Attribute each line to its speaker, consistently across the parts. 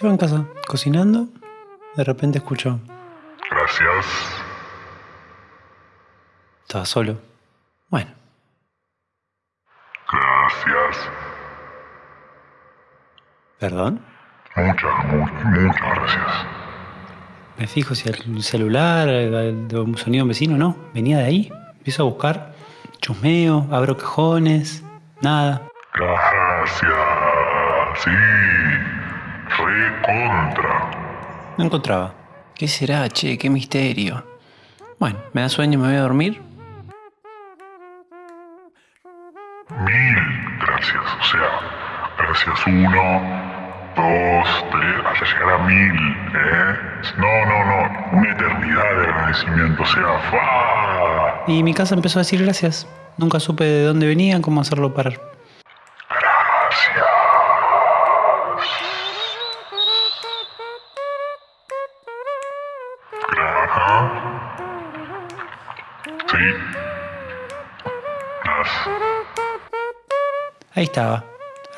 Speaker 1: Estaba en casa, cocinando. De repente escucho.
Speaker 2: Gracias.
Speaker 1: Estaba solo. Bueno,
Speaker 2: Gracias.
Speaker 1: ¿perdón?
Speaker 2: Muchas, mu- muchas gracias.
Speaker 1: Me fijo si el celular, el, el sonido vecino, no. Venía de ahí. Empiezo a buscar. Chusmeo, abro cajones. Nada.
Speaker 2: Gracias. Sí. Recontra.
Speaker 1: No encontraba. ¿Qué será, che? ¿Qué misterio? Bueno, me da sueño, me voy a dormir.
Speaker 2: Mil gracias. O sea, gracias uno, dos, tres, hasta llegar a mil, ¿eh? No, no, no. Una eternidad de agradecimiento. O sea, fa.
Speaker 1: Y mi casa empezó a decir gracias. Nunca supe de dónde venían, cómo hacerlo parar.
Speaker 2: Sí.
Speaker 1: Ahí estaba.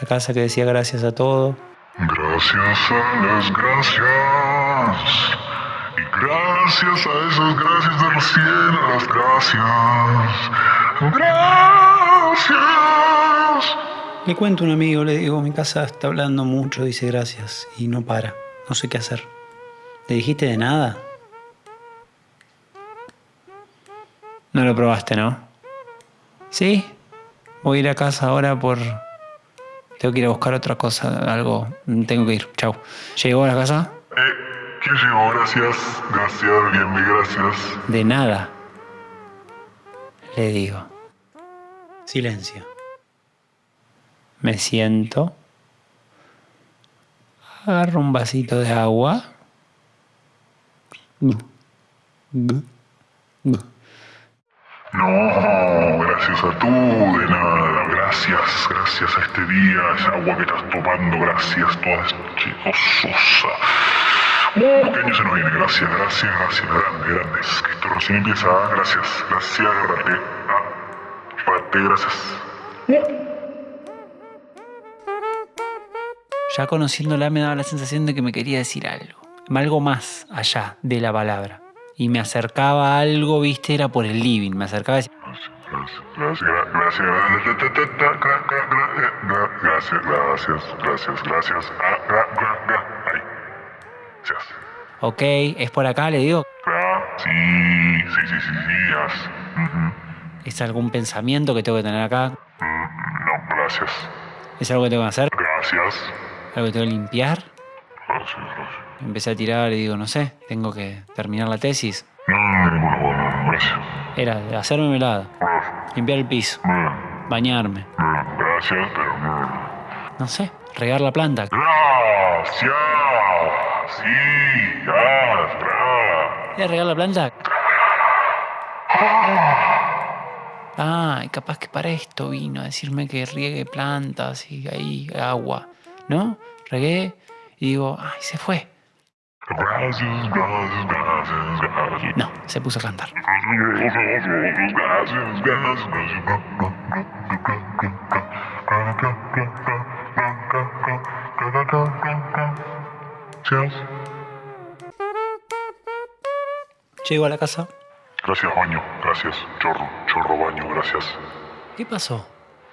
Speaker 1: La casa que decía gracias a todo.
Speaker 2: Gracias a las gracias. Y gracias a esas gracias de recién, a las gracias. Gracias.
Speaker 1: Le cuento a un amigo, le digo, mi casa está hablando mucho, dice gracias. Y no para. No sé qué hacer. ¿Le dijiste de nada? No lo probaste, ¿no? ¿Sí? Voy a ir a casa ahora por... Tengo que ir a buscar otra cosa, algo. Tengo que ir. Chau. ¿Llegó a la casa?
Speaker 2: Eh, ¿quién llegó? Gracias. Gracias, bien, mi gracias.
Speaker 1: De nada. Le digo. Silencio. Me siento. Agarro un vasito de agua. Gu, gu, gu.
Speaker 2: No, gracias a tú, de nada. Gracias, gracias a este día, esa agua que estás tomando, gracias, toda chicososa. Uh, qué año se nos viene, gracias, gracias, gracias, grande, grandes. Que esto recién empieza, ah, gracias, gracias, agárrate. Ah, agárrate, gracias.
Speaker 1: Ya conociéndola me daba la sensación de que me quería decir algo. Algo más allá de la palabra. Y me acercaba a algo, viste, era por el living. Me acercaba y decía,
Speaker 2: Gracias, gracias, gracias, gracias, gracias, gracias, gracias,
Speaker 1: ok, es por acá, le digo.
Speaker 2: Sí, sí, sí, sí, sí.
Speaker 1: ¿Es algún pensamiento que tengo que tener acá?
Speaker 2: No, gracias.
Speaker 1: ¿Es algo que tengo que hacer?
Speaker 2: Gracias.
Speaker 1: ¿Algo que tengo que limpiar? Empecé a tirar y digo, no sé, tengo que terminar la tesis. Era hacerme melada, limpiar el piso, bañarme,
Speaker 2: no.
Speaker 1: sé, regar la planta.
Speaker 2: Gracias. Sí, gracias.
Speaker 1: ¿Era regar la planta? Ah, capaz que para esto vino a decirme que riegue plantas y ahí agua, ¿no? Regué y digo, ay, se fue.
Speaker 2: Gracias, gracias, gracias, gracias.
Speaker 1: No, se puso a cantar.
Speaker 2: Gracias.
Speaker 1: Llego a la casa.
Speaker 2: Gracias, baño. Gracias. Chorro, chorro, baño. Gracias.
Speaker 1: ¿Qué pasó?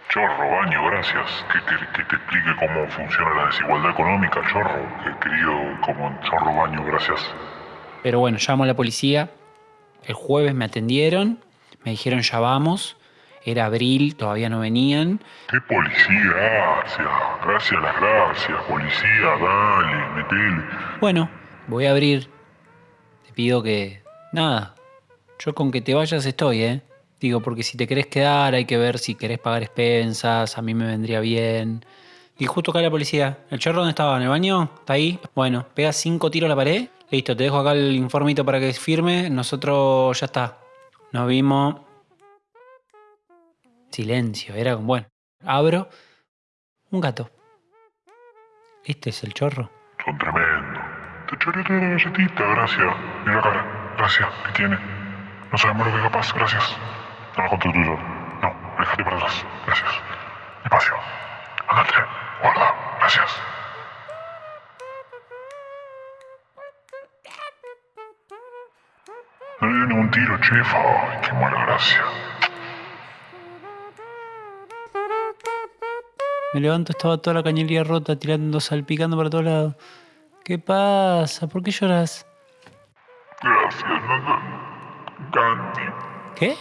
Speaker 2: Chorro, baño. Gracias. Que, que, que te explique cómo funciona la desigualdad económica, chorro. Que querido, como chorro, baño. Gracias.
Speaker 1: Pero bueno, llamo a la policía. El jueves me atendieron. Me dijeron ya vamos. Era abril, todavía no venían.
Speaker 2: ¿Qué policía? Gracias. Gracias, las gracias. Policía, dale, metele.
Speaker 1: Bueno, voy a abrir. Te pido que... Nada. Yo con que te vayas estoy, ¿eh? Digo, porque si te querés quedar hay que ver si querés pagar expensas, a mí me vendría bien. Y justo acá la policía. ¿El chorro dónde estaba? ¿En el baño? ¿Está ahí? Bueno, pega cinco tiros a la pared. Listo, te dejo acá el informito para que firme. Nosotros ya está. Nos vimos. Silencio, era bueno. Abro. Un gato. Este es el chorro.
Speaker 2: Son tremendos. Te choreaste la galletita, gracias. Mira la cara. Gracias. ¿Qué tiene? No sabemos lo que es capaz. Gracias. No, déjate para atrás. Gracias. Despacio. Andate. Guarda. Gracias. No le dio ningún tiro, chefa. Ay, qué mala gracia.
Speaker 1: Me levanto, estaba toda la cañería rota, tirando, salpicando para todos lados. ¿Qué pasa? ¿Por qué lloras?
Speaker 2: Gracias, no,
Speaker 1: ¿Qué?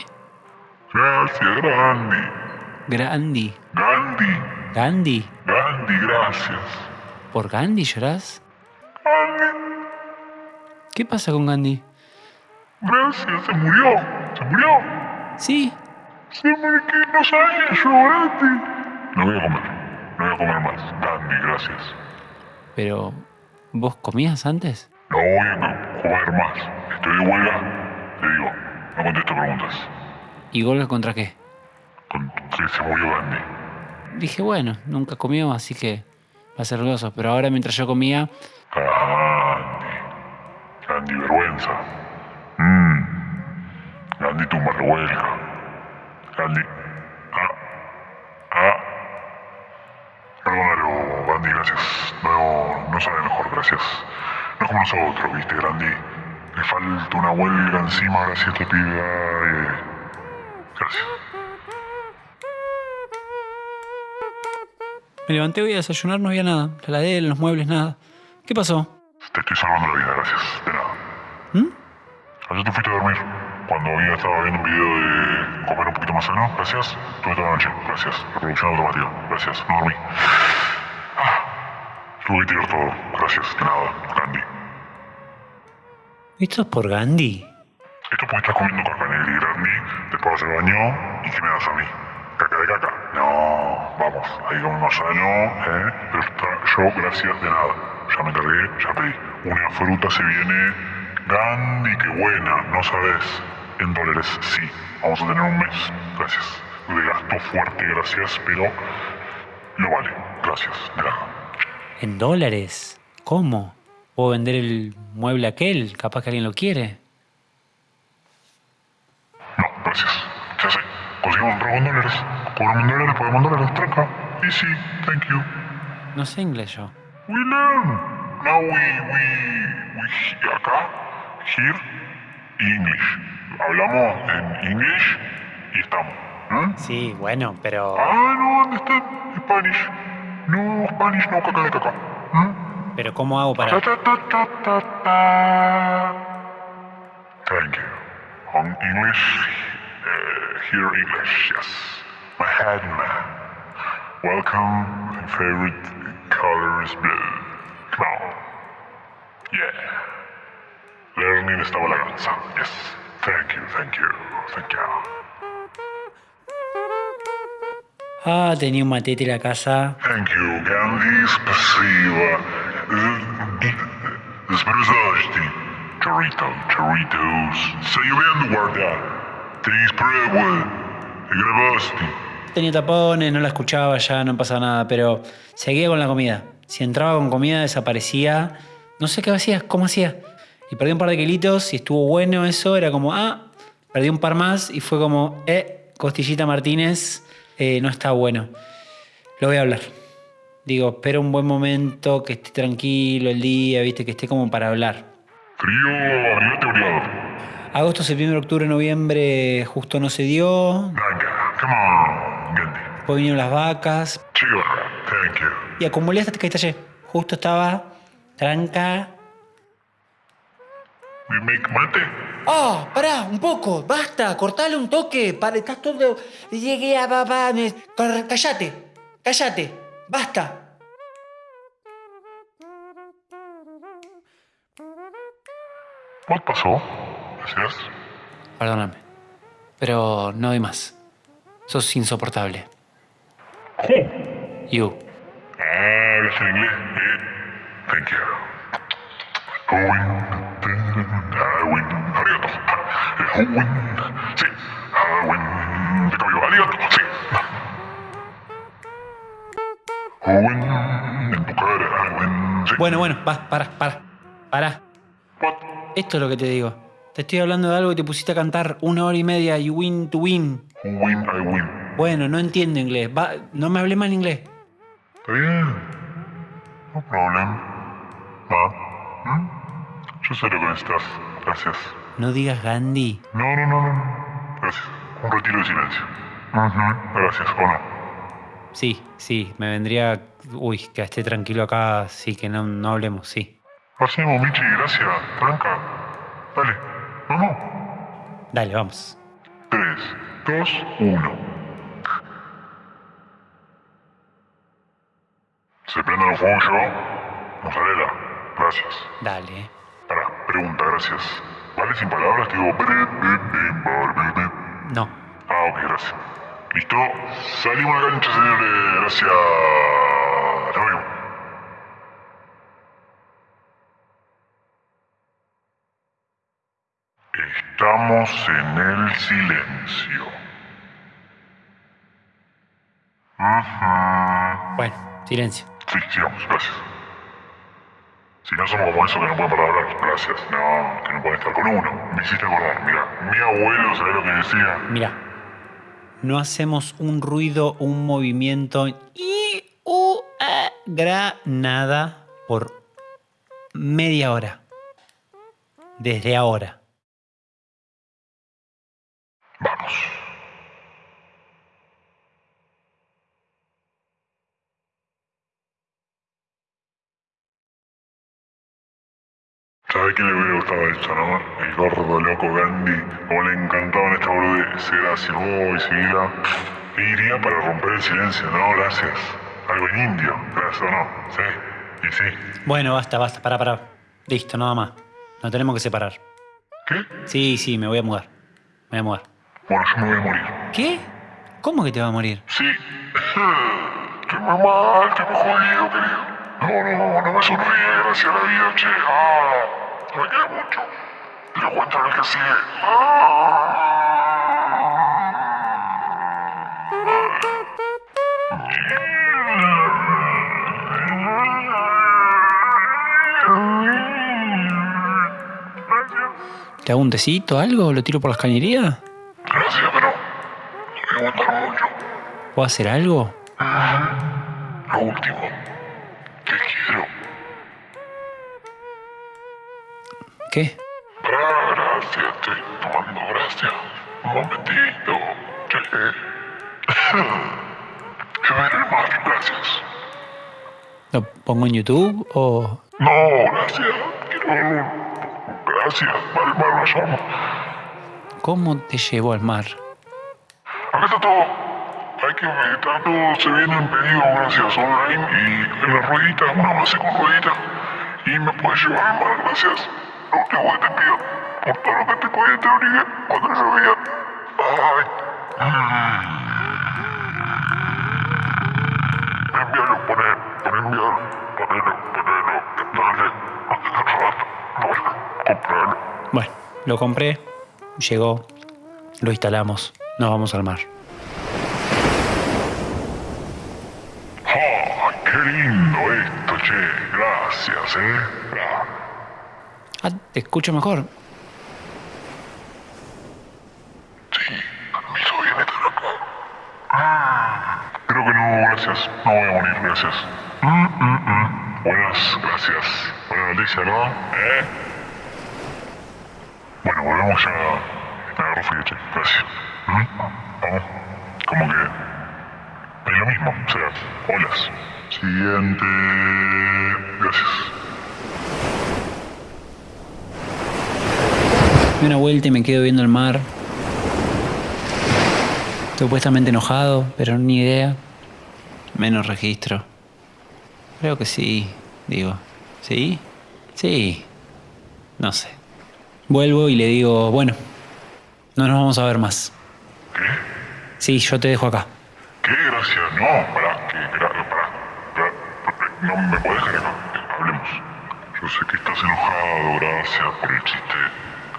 Speaker 2: Gracias, Gandhi.
Speaker 1: Gandhi.
Speaker 2: Gandhi.
Speaker 1: ¿Gandhi?
Speaker 2: Gandhi, gracias.
Speaker 1: ¿Por Gandhi llorás?
Speaker 2: Gandhi.
Speaker 1: ¿Qué pasa con Gandhi?
Speaker 2: Gracias, se murió. Se murió.
Speaker 1: Sí,
Speaker 2: Se murió, que no sabía yo, Gandhi. No voy a comer. No voy a comer más. Gandhi, gracias.
Speaker 1: pero ¿vos comías antes?
Speaker 2: No voy a comer más. Estoy de huelga. Te digo, no contesto preguntas.
Speaker 1: ¿Y Golga contra qué?
Speaker 2: Que se murió Gandhi.
Speaker 1: Dije, bueno, nunca comió, así que va a ser gozo. Pero ahora mientras yo comía,
Speaker 2: Gandhi. Gandhi, vergüenza. Mmm. Gandhi, tumba revuelca. Gandhi. Ah. Ah. Perdónalo, Gandhi, gracias. No, no sabe mejor, gracias. No es como nosotros, viste, Gandhi. Le falta una huelga encima, gracias, te pibe. Gracias.
Speaker 1: me levanté voy a desayunar, no había nada. La heladera, los muebles, nada. ¿Qué pasó?
Speaker 2: Te estoy salvando la vida, gracias. De nada.
Speaker 1: ¿Mm?
Speaker 2: Ayer te fuiste a dormir. Cuando había estado viendo un video de comer un poquito más sano, gracias. Tuve toda la noche, gracias. Reproducción automática, gracias. No dormí. Ah, tuve que tirar todo, gracias. De nada, Gandhi.
Speaker 1: ¿Esto es por Gandhi?
Speaker 2: Porque estás comiendo caca negra y Gandhi, después se bañó y ¿qué me das a mí? ¿Caca de caca? No, vamos, ahí comemos sano, ¿eh? Pero está- yo, gracias, de nada. Ya me cargué, ya pedí. Una fruta se viene. Gandhi, qué buena, no sabes. En dólares, sí. Vamos a tener un mes, gracias. De gasto fuerte, gracias, pero lo vale, gracias, nada.
Speaker 1: ¿En dólares? ¿Cómo? ¿Puedo vender el mueble aquel? Capaz que alguien lo quiere.
Speaker 2: No, gracias. En dólares. Cobramos dólares, pagamos dólares. Tranca. Easy, thank you.
Speaker 1: No sé inglés yo.
Speaker 2: We learn. Now we, we, we, acá, here, English. Hablamos en English y estamos. ¿eh?
Speaker 1: Sí, bueno, pero...
Speaker 2: Ah, no, ¿dónde está? Spanish. No, Spanish, no, caca de caca. ¿eh?
Speaker 1: Pero ¿cómo hago para...?
Speaker 2: ta, ta, ta, ta, ta. Thank you. On English, uh, here English, yes. Mahatma. Welcome. My favorite color is blue. Come on. Yeah. Learning esta balanza. Yes. Thank you, thank you, thank you.
Speaker 1: Ah, tenía un matete en la casa.
Speaker 2: Thank you, Gandhi. Спасибо. Здравствуйте. Chorrito, chorritos. Sayuriendo guarda. Grabaste.
Speaker 1: Tenía tapones, no la escuchaba ya, no pasaba nada, pero seguía con la comida. Si entraba con comida desaparecía. No sé qué hacía, cómo hacía. Y perdí un par de kilitos y estuvo bueno eso. Era como, ah, perdí un par más y fue como, eh, Costillita Martínez, eh, no está bueno. Lo voy a hablar. Digo, espero un buen momento, que esté tranquilo el día, viste, que esté como para hablar.
Speaker 2: Frío.
Speaker 1: Agosto, septiembre, octubre, noviembre justo no se dio. Después vinieron las vacas.
Speaker 2: Chiva, thank you.
Speaker 1: Y acumulé hasta que estallé. Justo estaba tranca.
Speaker 2: We make mate?
Speaker 1: ¡Oh! Pará, un poco, basta, cortale un toque. Para, estás todo. Llegué a papá. me- Cállate, cállate, basta.
Speaker 2: What pasó? Gracias.
Speaker 1: Perdóname. Pero no doy más. Sos insoportable. You.
Speaker 2: Ah, hablas en inglés. Eh, thank you. Howin. Howin. Arigato. Howin. Sí. Howin. De cabello. Arigato. Sí. Howin. En tu cara. Howin. Sí.
Speaker 1: Bueno, bueno, va, para, para, para.
Speaker 2: What?
Speaker 1: Esto es lo que te digo. Te estoy hablando de algo y te pusiste a cantar una hora y media y win to win.
Speaker 2: Win, I win.
Speaker 1: Bueno, no entiendo inglés. Va, no me hablé mal inglés.
Speaker 2: Está bien. No problem. Va. ¿Mm? Yo sé lo que necesitas. Gracias.
Speaker 1: No digas Gandhi.
Speaker 2: No, no, no, no. Gracias. Un retiro de silencio. Gracias, ¿o no?
Speaker 1: Sí, sí, me vendría. Uy, que esté tranquilo acá, sí, que no, no hablemos, sí.
Speaker 2: Hacemos, Michi, gracias. Tranca. Dale, vamos.
Speaker 1: Dale, vamos.
Speaker 2: 3, 2, 1. ¿Se prenden los fuegos yo? Mozzarella, gracias.
Speaker 1: Dale.
Speaker 2: Pará, pregunta, gracias. ¿Vale sin palabras? Te digo...
Speaker 1: No.
Speaker 2: Ah, ok, gracias. ¿Listo? Salimos a la cancha, señores. Gracias. Nos vemos. Estamos en el silencio.
Speaker 1: Bueno, silencio.
Speaker 2: Sí, sigamos, gracias. Si no somos como eso que no pueden parar de hablar, gracias. No, que no pueden estar con uno. Me hiciste acordar, mira, mi abuelo, ¿sabes lo que decía?
Speaker 1: Mira, no hacemos un ruido, un movimiento y u a, gra nada por media hora. Desde ahora.
Speaker 2: Vamos. ¿Sabe qué le hubiera gustado esto, no? El gordo loco Gandhi, como le encantaban esta boludez, era silbó y seguía. E iría para romper el silencio, ¿no? Gracias. Algo en indio, gracias o no. Sí, y sí.
Speaker 1: Bueno, basta, basta, para, para. Listo, nada más. Nos tenemos que separar.
Speaker 2: ¿Qué?
Speaker 1: Sí, sí, me voy a mudar. Me voy a mudar.
Speaker 2: Bueno, yo me voy a morir.
Speaker 1: ¿Qué? ¿Cómo que te va a morir?
Speaker 2: Sí. Estoy muy mal, estoy muy jodido, querido. No, no, no me sonríe, gracias a la vida, che. Ah, me queda mucho. Te lo cuento en el que sigue.
Speaker 1: ¿Te hago un tecito, algo? ¿Lo tiro por las cañerías?
Speaker 2: Me mucho.
Speaker 1: ¿Puedo hacer algo?
Speaker 2: Lo último. Te quiero.
Speaker 1: ¿Qué?
Speaker 2: Gracias, estoy tomando gracias. Un momentito. Che. Que ver el mar, gracias.
Speaker 1: ¿Lo pongo en YouTube o...?
Speaker 2: No, gracias. Quiero verlo. Gracias. Al mar lo llamo.
Speaker 1: ¿Cómo te llevo al mar?
Speaker 2: Está todo. Hay que meditar todo. Se vienen pedidos, gracias, online. Y en la ruedita, una base con ruedita. Y me puedes llevar gracias. Lo que te pido. Por todo lo que te podía te obligué cuando llovía. Ay. Envíalo, poné, poné enviar. Ponelo, ponelo. Dale. Dale. Compralo.
Speaker 1: Bueno, lo compré, llegó, lo instalamos, nos vamos al mar.
Speaker 2: ¡Ah! ¡Qué lindo esto, che! Gracias, ¿eh? Ah,
Speaker 1: te escucho mejor.
Speaker 2: Sí, estar acá. Ah, Creo que no, gracias. No voy a morir, gracias. Mm, mm, mm. Buenas, gracias. Buena noticia, ¿no? ¿Eh? Bueno, volvemos ya. Frío, che. Gracias. ¿Mm? Vamos. Como que... Es lo mismo, o sea, olas. Siguiente... Gracias.
Speaker 1: Doy una vuelta y me quedo viendo el mar. Supuestamente enojado, pero ni idea. Menos registro. Creo que sí, digo. ¿Sí? Sí. No sé. Vuelvo y le digo, bueno, no nos vamos a ver más.
Speaker 2: ¿Qué?
Speaker 1: Sí, yo te dejo acá.
Speaker 2: ¿Qué? Gracias. No, pará, que, pará, pará, No me puedes dejar acá. Hablemos. Yo sé que estás enojado, gracias por el chiste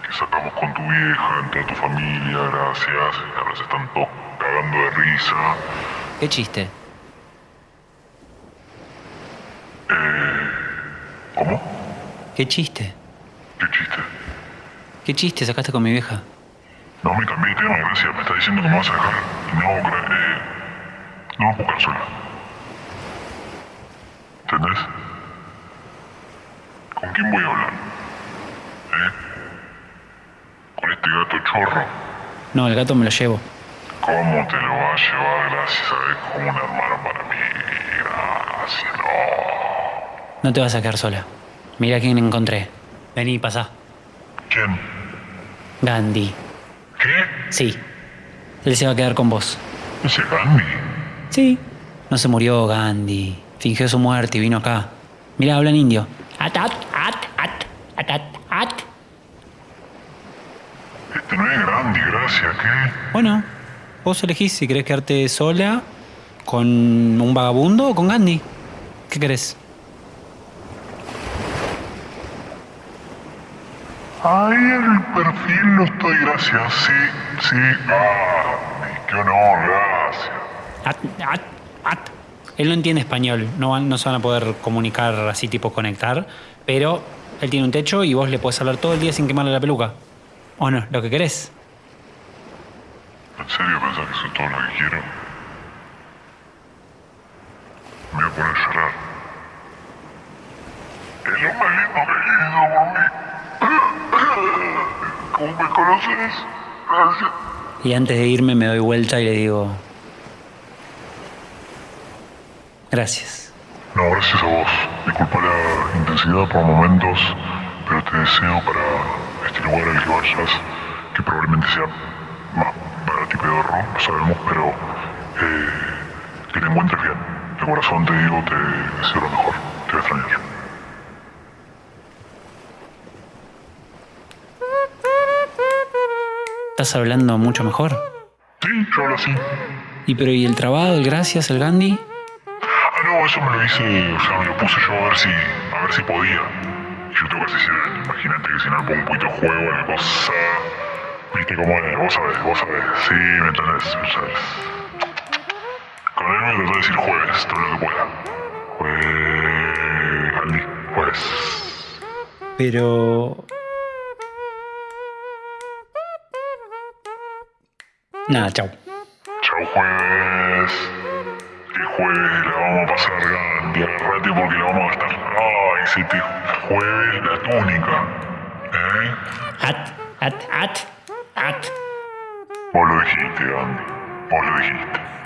Speaker 2: que sacamos con tu vieja, en toda tu familia, gracias. Ahora se están todos cagando de risa.
Speaker 1: ¿Qué chiste?
Speaker 2: ¿Cómo?
Speaker 1: ¿Qué chiste?
Speaker 2: ¿Qué chiste?
Speaker 1: ¿Qué chiste sacaste con mi vieja?
Speaker 2: No me cambié de tema, gracias. Me estás diciendo que me vas a dejar. Y no, gra- eh, no quedar sola. ¿Entendés? ¿Con quién voy a hablar? ¿Eh? este gato chorro.
Speaker 1: No, el gato me lo llevo.
Speaker 2: ¿Cómo te lo va a llevar? Gracias, ¿sabes? Como un hermano para mí. Gracias, no.
Speaker 1: No te vas a quedar sola. Mira quién encontré. Vení, pasa.
Speaker 2: ¿Quién?
Speaker 1: Gandhi. Sí. Él se va a quedar con vos.
Speaker 2: ¿Ese Gandhi?
Speaker 1: Sí. No se murió Gandhi. Fingió su muerte y vino acá. Mira, habla en indio. At, at, at, at, at, at, at.
Speaker 2: Este no es Gandhi, gracias, ¿qué?
Speaker 1: Bueno, vos elegís si querés quedarte sola con un vagabundo o con Gandhi. ¿Qué querés?
Speaker 2: Ahí en el perfil no estoy, gracias. Sí, sí. Gandhi, qué honor, gracias.
Speaker 1: At, at, at. Él no entiende español, no, no se van a poder comunicar así tipo conectar, pero él tiene un techo y vos le podés hablar todo el día sin quemarle la peluca. ¿O no? Lo que querés.
Speaker 2: ¿En serio pensás que eso es todo lo que quiero? Me voy a poner a llorar. Es lo más lindo que he vivido por mí. ¿Cómo me conoces? Gracias.
Speaker 1: Y antes de irme me doy vuelta y le digo... Gracias.
Speaker 2: No, gracias a vos. Disculpa la intensidad por momentos, pero te deseo para este lugar al que vayas, que probablemente sea más barato y pedorro, no sabemos, pero eh, que te encuentres bien. De corazón te digo, te deseo lo mejor. Te voy a extrañar.
Speaker 1: ¿Estás hablando mucho mejor?
Speaker 2: Sí, yo hablo así.
Speaker 1: ¿Y pero y el trabajo, el gracias, el Gandhi?
Speaker 2: Ah, no, eso me lo hice, o sea, me lo puse yo a ver si, a ver si podía. Y yo tengo que hacer, imagínate que si no le pongo un poquito de juego a la cosa, viste cómo es, vos sabés, vos sabés, sí, me entendés, me entendés. Con él me trató de decir jueves, todo lo que pueda. Jueves, Andy, jueves.
Speaker 1: Pero... Nada, chau.
Speaker 2: Chau jueves. El jueves la vamos a pasar agarrate porque la vamos a gastar. Ay, se te jueves la túnica. ¿Eh?
Speaker 1: At, at, at, at.
Speaker 2: Vos lo dijiste, Andy. Vos lo dijiste.